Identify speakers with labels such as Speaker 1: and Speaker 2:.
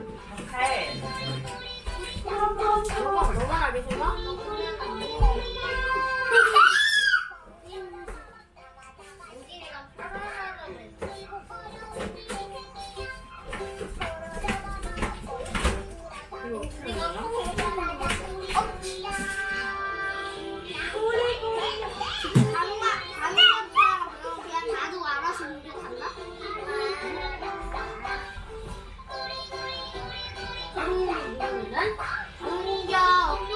Speaker 1: 너만 이거 어떻게 공격